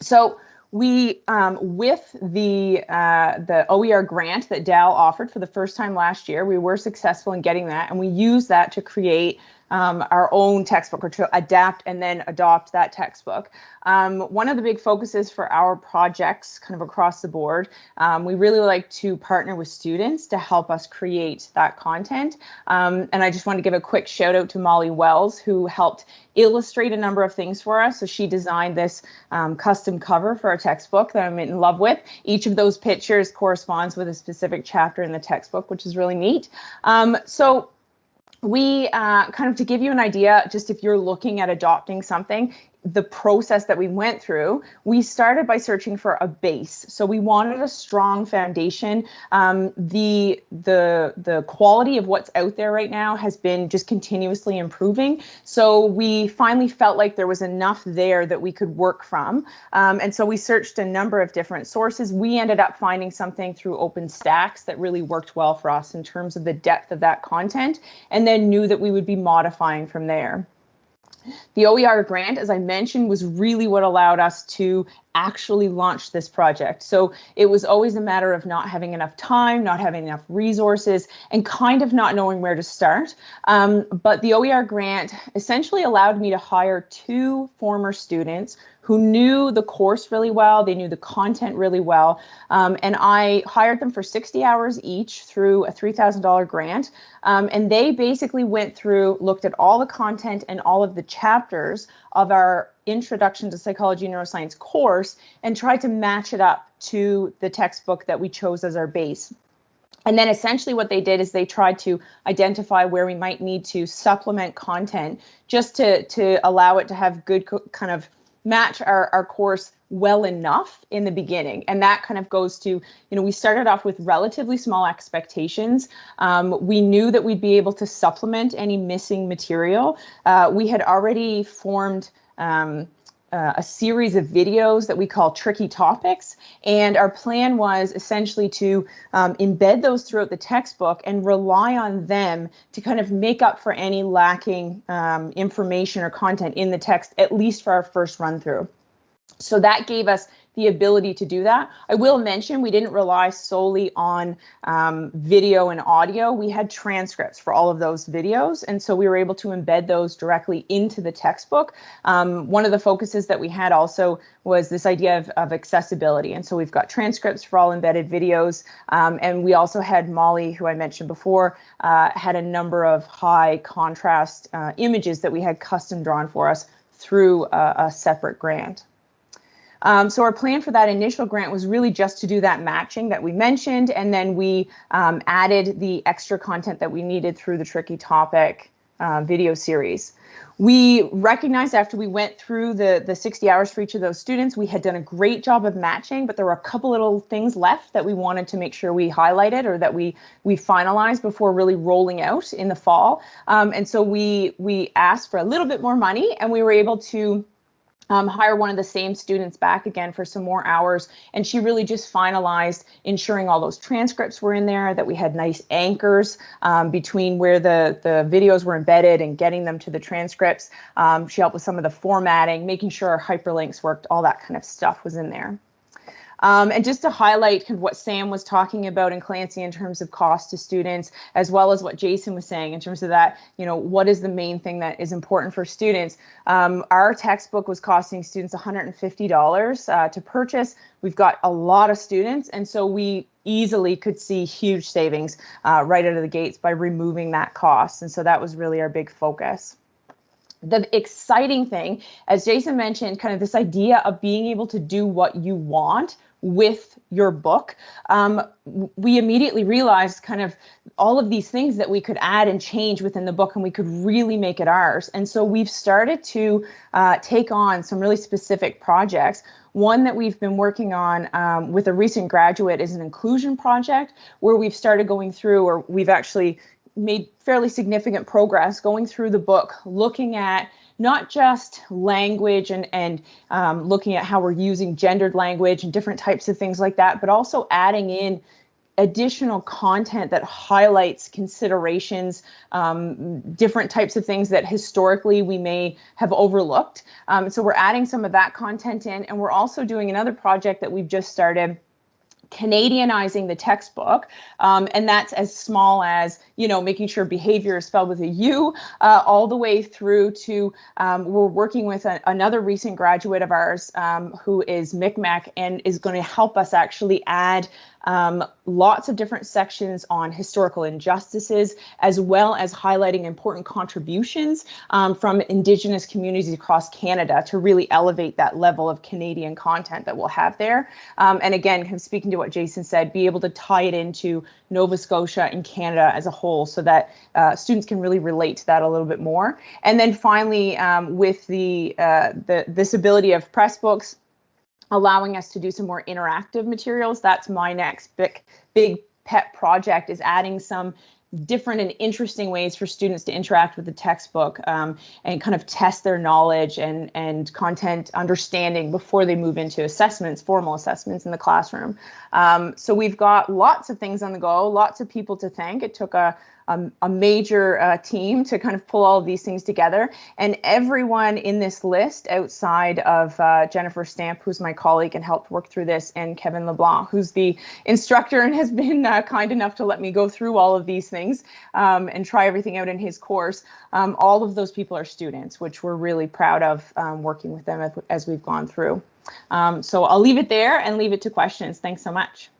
[SPEAKER 6] So we, um, with the uh, the OER grant that Dal offered for the first time last year, we were successful in getting that, and we used that to create um, our own textbook or to adapt and then adopt that textbook. Um, one of the big focuses for our projects kind of across the board, um, we really like to partner with students to help us create that content. Um, and I just want to give a quick shout out to Molly Wells, who helped illustrate a number of things for us. So she designed this um, custom cover for our textbook that I'm in love with. Each of those pictures corresponds with a specific chapter in the textbook, which is really neat. Um, so we uh, kind of to give you an idea, just if you're looking at adopting something, the process that we went through, we started by searching for a base. So we wanted a strong foundation. Um, the the the quality of what's out there right now has been just continuously improving. So we finally felt like there was enough there that we could work from. Um, and so we searched a number of different sources. We ended up finding something through OpenStax that really worked well for us in terms of the depth of that content, and then knew that we would be modifying from there. The OER grant, as I mentioned, was really what allowed us to actually launch this project. So it was always a matter of not having enough time, not having enough resources, and kind of not knowing where to start. Um, but the OER grant essentially allowed me to hire two former students who knew the course really well, they knew the content really well, um, and I hired them for 60 hours each through a $3,000 grant. Um, and they basically went through, looked at all the content and all of the chapters of our Introduction to Psychology Neuroscience course and tried to match it up to the textbook that we chose as our base. And then essentially what they did is they tried to identify where we might need to supplement content just to, to allow it to have good kind of match our, our course well enough in the beginning. And that kind of goes to, you know, we started off with relatively small expectations. Um, we knew that we'd be able to supplement any missing material. Uh, we had already formed um, uh, a series of videos that we call tricky topics. And our plan was essentially to um, embed those throughout the textbook and rely on them to kind of make up for any lacking um, information or content in the text, at least for our first run through. So that gave us the ability to do that. I will mention we didn't rely solely on um, video and audio. We had transcripts for all of those videos. And so we were able to embed those directly into the textbook. Um, one of the focuses that we had also was this idea of, of accessibility. And so we've got transcripts for all embedded videos. Um, and we also had Molly, who I mentioned before, uh, had a number of high contrast uh, images that we had custom drawn for us through a, a separate grant. Um, so our plan for that initial grant was really just to do that matching that we mentioned, and then we um, added the extra content that we needed through the Tricky Topic uh, video series. We recognized after we went through the, the 60 hours for each of those students, we had done a great job of matching, but there were a couple little things left that we wanted to make sure we highlighted or that we we finalized before really rolling out in the fall. Um, and so we we asked for a little bit more money and we were able to um, hire one of the same students back again for some more hours. And she really just finalized ensuring all those transcripts were in there, that we had nice anchors um, between where the, the videos were embedded and getting them to the transcripts. Um, she helped with some of the formatting, making sure our hyperlinks worked, all that kind of stuff was in there. Um, and just to highlight kind of what Sam was talking about and Clancy in terms of cost to students, as well as what Jason was saying in terms of that, you know, what is the main thing that is important for students? Um, our textbook was costing students $150 uh, to purchase. We've got a lot of students, and so we easily could see huge savings uh, right out of the gates by removing that cost. And so that was really our big focus the exciting thing, as Jason mentioned, kind of this idea of being able to do what you want with your book, um, we immediately realized kind of all of these things that we could add and change within the book and we could really make it ours. And so we've started to uh, take on some really specific projects. One that we've been working on um, with a recent graduate is an inclusion project where we've started going through or we've actually made fairly significant progress going through the book, looking at not just language and, and um, looking at how we're using gendered language and different types of things like that, but also adding in additional content that highlights considerations, um, different types of things that historically we may have overlooked. Um, so we're adding some of that content in, and we're also doing another project that we've just started Canadianizing the textbook, um, and that's as small as you know making sure behavior is spelled with a U, uh, all the way through to um, we're working with a, another recent graduate of ours um, who is Mi'kmaq and is going to help us actually add um, lots of different sections on historical injustices, as well as highlighting important contributions um, from Indigenous communities across Canada to really elevate that level of Canadian content that we'll have there. Um, and again, kind of speaking to what Jason said, be able to tie it into Nova Scotia and Canada as a whole so that uh, students can really relate to that a little bit more. And then finally, um, with the, uh, the this ability of Pressbooks, allowing us to do some more interactive materials. That's my next big, big pet project is adding some different and interesting ways for students to interact with the textbook um, and kind of test their knowledge and, and content understanding before they move into assessments, formal assessments in the classroom. Um, so we've got lots of things on the go, lots of people to thank. It took a, a, a major uh, team to kind of pull all of these things together. And everyone in this list outside of uh, Jennifer Stamp, who's my colleague and helped work through this, and Kevin LeBlanc, who's the instructor and has been uh, kind enough to let me go through all of these things um, and try everything out in his course. Um, all of those people are students, which we're really proud of um, working with them as, as we've gone through. Um, so I'll leave it there and leave it to questions. Thanks so much.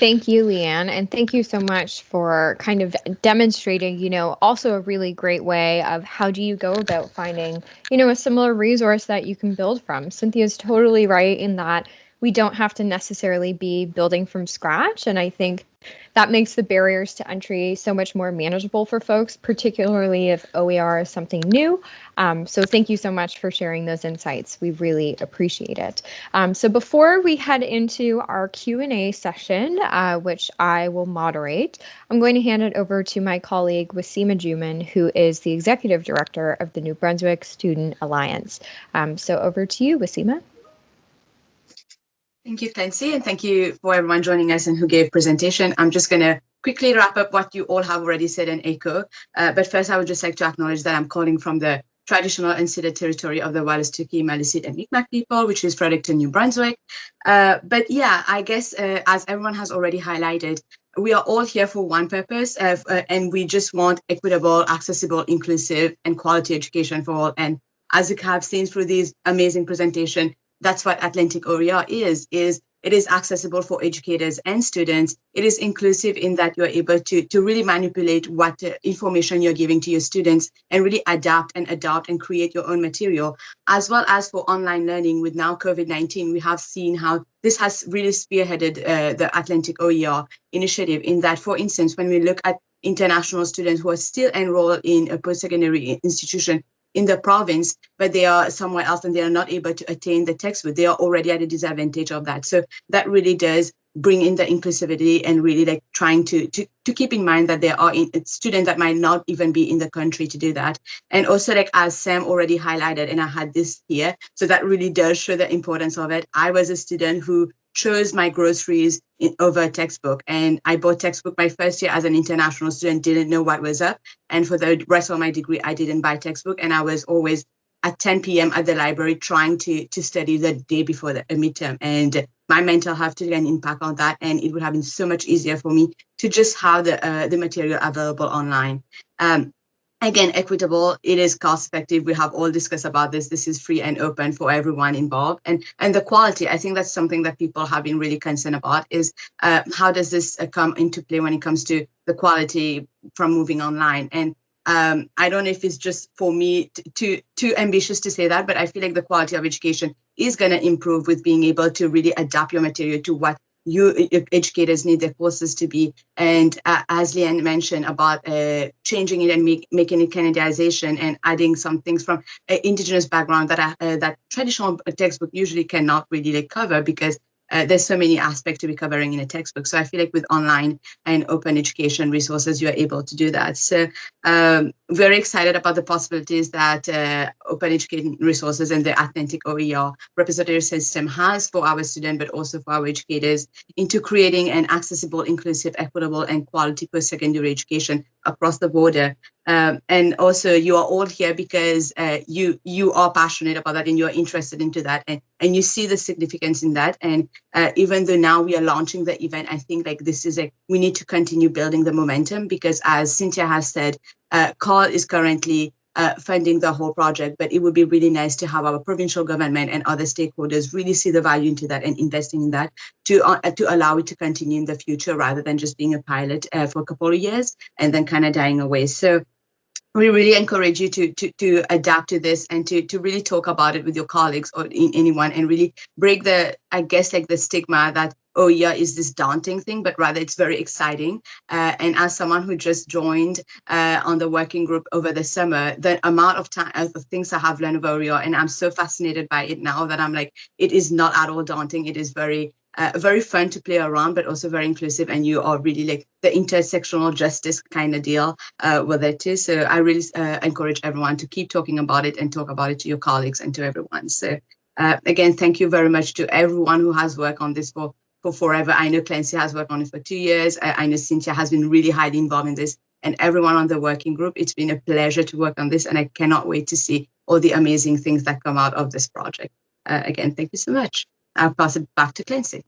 [SPEAKER 1] Thank you, Leanne, and thank you so much for kind of demonstrating, you know, also a really great way of how do you go about finding, you know, a similar resource that you can build from. Cynthia's totally right in that we don't have to necessarily be building from scratch. And I think that makes the barriers to entry so much more manageable for folks, particularly if OER is something new. Um, so thank you so much for sharing those insights. We really appreciate it. Um, so before we head into our Q&A session, uh, which I will moderate, I'm going to hand it over to my colleague Wasima Juman, who is the Executive Director of the New Brunswick Student Alliance. Um, so over to you, Wasima.
[SPEAKER 7] Thank you, Clancy, and thank you for everyone joining us and who gave presentation. I'm just going to quickly wrap up what you all have already said and echo. Uh, but first, I would just like to acknowledge that I'm calling from the traditional and unceded territory of the Wolastoqey, Maliseet, and Mi'kmaq people, which is Fredericton, New Brunswick. Uh, but yeah, I guess uh, as everyone has already highlighted, we are all here for one purpose, uh, and we just want equitable, accessible, inclusive, and quality education for all. And as you have seen through these amazing presentation, that's what Atlantic OER is, is it is accessible for educators and students. It is inclusive in that you're able to, to really manipulate what uh, information you're giving to your students and really adapt and adopt and create your own material, as well as for online learning with now COVID-19, we have seen how this has really spearheaded uh, the Atlantic OER initiative in that, for instance, when we look at international students who are still enrolled in a post-secondary institution in the province, but they are somewhere else and they are not able to attain the textbook, they are already at a disadvantage of that. So that really does bring in the inclusivity and really like trying to to to keep in mind that there are in, students that might not even be in the country to do that and also like as sam already highlighted and i had this here so that really does show the importance of it i was a student who chose my groceries in, over a textbook. And I bought textbook my first year as an international student, didn't know what was up. And for the rest of my degree, I didn't buy textbook. And I was always at 10 p.m. at the library trying to, to study the day before the midterm. And my mental health took an impact on that. And it would have been so much easier for me to just have the, uh, the material available online. Um, again equitable. It is cost effective. We have all discussed about this. This is free and open for everyone involved. And and the quality i think that's something that people have been really concerned about is uh, how does this uh, come into play when it comes to the quality from moving online? And um, I don't know if it's just for me too too ambitious to say that, but I feel like the quality of education is going to improve with being able to really adapt your material to what you educators need their courses to be. And uh, as Leanne mentioned about uh, changing it and make, making it Canadization and adding some things from uh, indigenous background that uh, that traditional textbook usually cannot really like, cover because uh, there's so many aspects to be covering in a textbook. So I feel like with online and open education resources, you're able to do that. So um, very excited about the possibilities that uh, open education resources and the Atlantic OER repository system has for our students, but also for our educators into creating an accessible, inclusive, equitable, and quality post-secondary education across the border. Um, and also you are all here because uh, you you are passionate about that and you're interested into that and, and you see the significance in that. And uh, even though now we are launching the event, I think like this is like, we need to continue building the momentum because as Cynthia has said, uh, CAUL is currently uh, funding the whole project, but it would be really nice to have our provincial government and other stakeholders really see the value into that and investing in that to uh, to allow it to continue in the future rather than just being a pilot uh, for a couple of years and then kind of dying away. So we really encourage you to to to adapt to this and to to really talk about it with your colleagues or in anyone and really break the I guess like the stigma that oh yeah is this daunting thing but rather it's very exciting uh, and as someone who just joined uh, on the working group over the summer the amount of time of things i have learned over OER and i'm so fascinated by it now that i'm like it is not at all daunting it is very uh, very fun to play around, but also very inclusive. And you are really like the intersectional justice kind of deal uh, with it too. So I really uh, encourage everyone to keep talking about it and talk about it to your colleagues and to everyone. So uh, again, thank you very much to everyone who has worked on this for for forever. I know Clancy has worked on it for two years. I, I know Cynthia has been really highly involved in this and everyone on the working group. It's been a pleasure to work on this and I cannot wait to see all the amazing things that come out of this project. Uh, again, thank you so much. I'll pass it back to Clancy.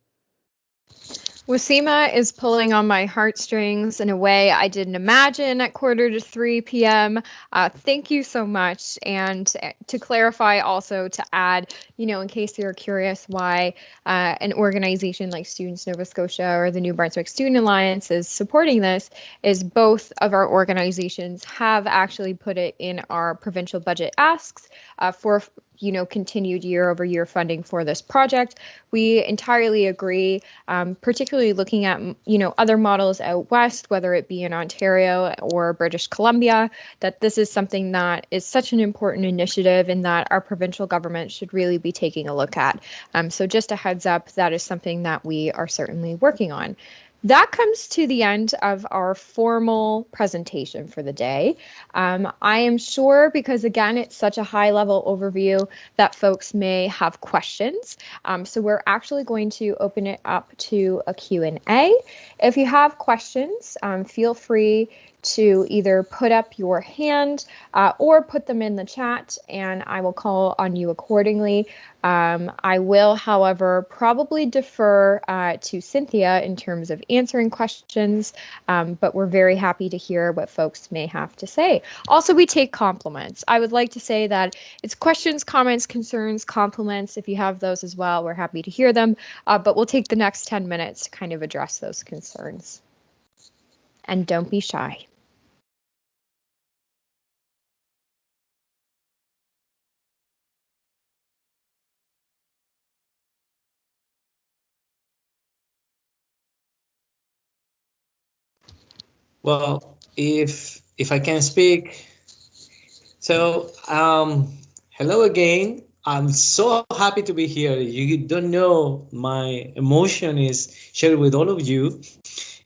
[SPEAKER 1] Wasima is pulling on my heartstrings in a way I didn't imagine at quarter to 3 p.m. Uh, thank you so much. And uh, to clarify, also to add, you know, in case you're curious why uh, an organization like Students Nova Scotia or the New Brunswick Student Alliance is supporting this, is both of our organizations have actually put it in our provincial budget asks uh, for you know continued year over year funding for this project. We entirely agree um, particularly looking at you know other models out west whether it be in ontario or british columbia that this is something that is such an important initiative and that our provincial government should really be taking a look at. Um, so just a heads up that is something that we are certainly working on that comes to the end of our formal presentation for the day. Um, I am sure because again, it's such a high level overview that folks may have questions. Um, so we're actually going to open it up to a Q&A. If you have questions, um, feel free to either put up your hand uh, or put them in the chat and I will call on you accordingly. Um, I will, however, probably defer uh, to Cynthia in terms of answering questions, um, but we're very happy to hear what folks may have to say. Also, we take compliments. I would like to say that it's questions, comments, concerns, compliments. If you have those as well, we're happy to hear them, uh, but we'll take the next 10 minutes to kind of address those concerns. And don't be shy.
[SPEAKER 8] Well, if if I can speak, so um, hello again. I'm so happy to be here. You don't know my emotion is shared with all of you.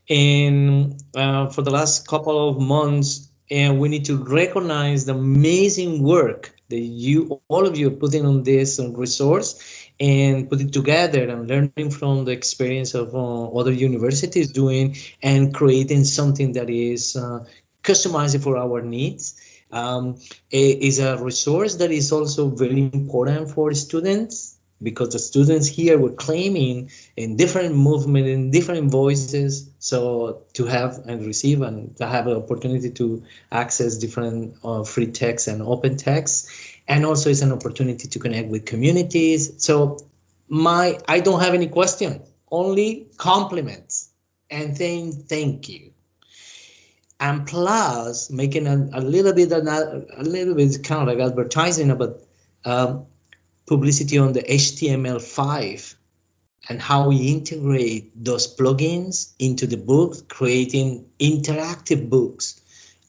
[SPEAKER 8] And uh, for the last couple of months, and we need to recognize the amazing work that you, all of you, are putting on this resource and put it together and learning from the experience of uh, other universities doing and creating something that is uh, customized for our needs. Um, is a resource that is also very important for students because the students here were claiming in different movement in different voices so to have and receive and to have an opportunity to access different uh, free text and open text and also it's an opportunity to connect with communities. So my I don't have any question, only compliments and saying thank you. And plus making a, a little bit a, a little bit kind of like advertising about um, publicity on the HTML5 and how we integrate those plugins into the book, creating interactive books.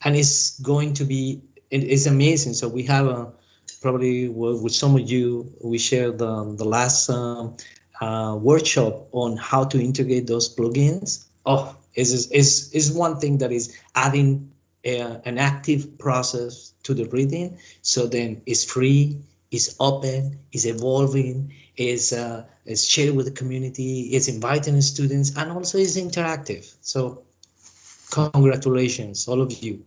[SPEAKER 8] And it's going to be, it is amazing. So we have a, probably with some of you, we shared the, the last um, uh, workshop on how to integrate those plugins. Oh, is is is one thing that is adding a, an active process to the reading. So then it's free, it's open, is evolving, is uh, is shared with the community, is inviting students, and also is interactive. So congratulations, all of you.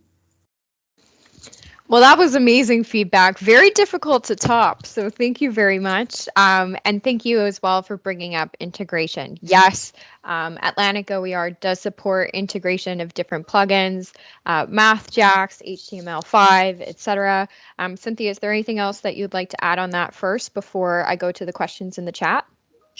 [SPEAKER 1] Well, that was amazing feedback. Very difficult to top. So thank you very much. Um, and thank you as well for bringing up integration. Yes, um, Atlantic OER does support integration of different plugins, uh, MathJax, HTML5, etc. Um, Cynthia, is there anything else that you'd like to add on that first before I go to the questions in the chat?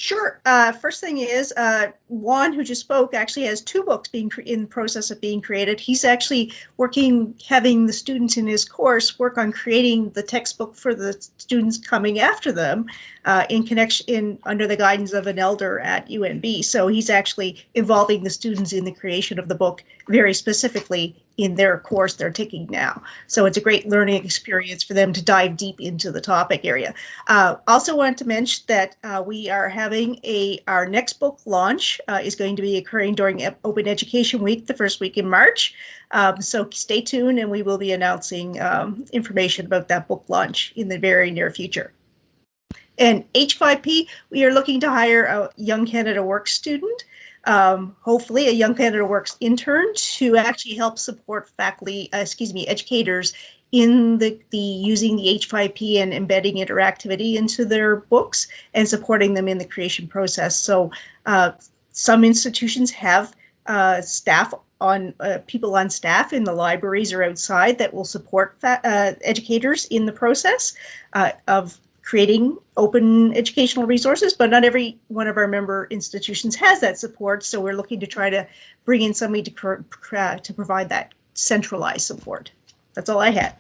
[SPEAKER 2] Sure. Uh, first thing is, uh, Juan, who just spoke, actually has two books being in the process of being created. He's actually working, having the students in his course work on creating the textbook for the students coming after them uh, in connection, in under the guidance of an elder at UNB. So he's actually involving the students in the creation of the book very specifically in their course they're taking now. So it's a great learning experience for them to dive deep into the topic area. Uh, also want to mention that uh, we are having a our next book launch uh, is going to be occurring during Open Education Week, the first week in March. Um, so stay tuned and we will be announcing um, information about that book launch in the very near future. And H5P, we are looking to hire a Young Canada Works student um, hopefully a Young Canada Works intern to actually help support faculty, uh, excuse me, educators in the, the using the H5P and embedding interactivity into their books and supporting them in the creation process. So uh, some institutions have uh, staff on uh, people on staff in the libraries or outside that will support uh, educators in the process uh, of creating open educational resources, but not every one of our member institutions has that support. So we're looking to try to bring in somebody to, to provide that centralized support. That's all I had.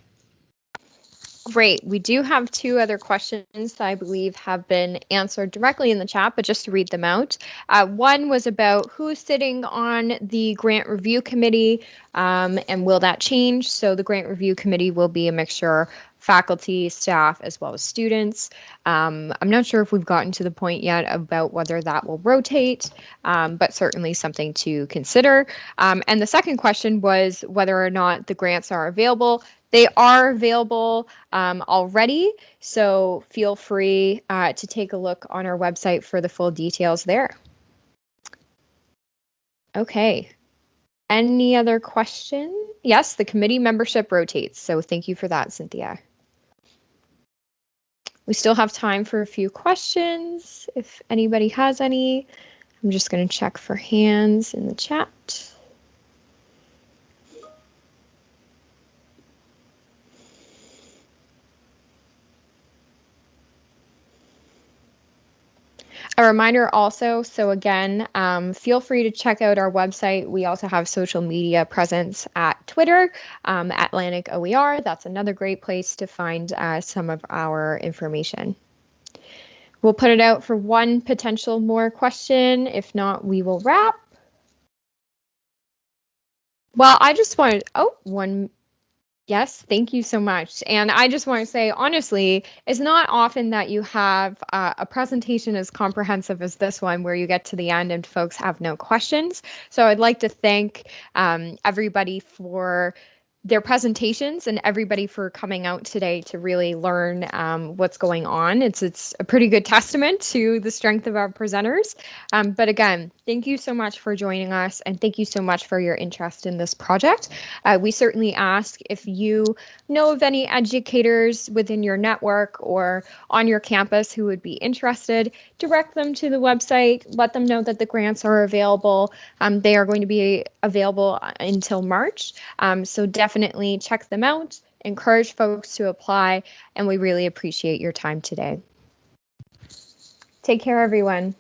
[SPEAKER 1] Great. We do have two other questions that I believe have been answered directly in the chat, but just to read them out. Uh, one was about who's sitting on the grant review committee um, and will that change? So the grant review committee will be a mixture faculty, staff, as well as students. Um, I'm not sure if we've gotten to the point yet about whether that will rotate, um, but certainly something to consider. Um, and the second question was whether or not the grants are available. They are available um, already, so feel free uh, to take a look on our website for the full details there. Okay. Any other question? Yes, the committee membership rotates, so thank you for that, Cynthia. We still have time for a few questions if anybody has any. I'm just going to check for hands in the chat. A reminder also, so again, um, feel free to check out our website. We also have social media presence at Twitter, um, Atlantic OER. That's another great place to find uh, some of our information. We'll put it out for one potential more question. If not, we will wrap. Well, I just wanted, oh, one Yes, thank you so much. And I just want to say, honestly, it's not often that you have uh, a presentation as comprehensive as this one, where you get to the end and folks have no questions. So I'd like to thank um, everybody for their presentations and everybody for coming out today to really learn um, what's going on. It's it's a pretty good testament to the strength of our presenters. Um, but again, thank you so much for joining us and thank you so much for your interest in this project. Uh, we certainly ask if you know of any educators within your network or on your campus who would be interested, direct them to the website, let them know that the grants are available. Um, they are going to be available uh, until March. Um, so definitely check them out, encourage folks to apply, and we really appreciate your time today. Take care, everyone.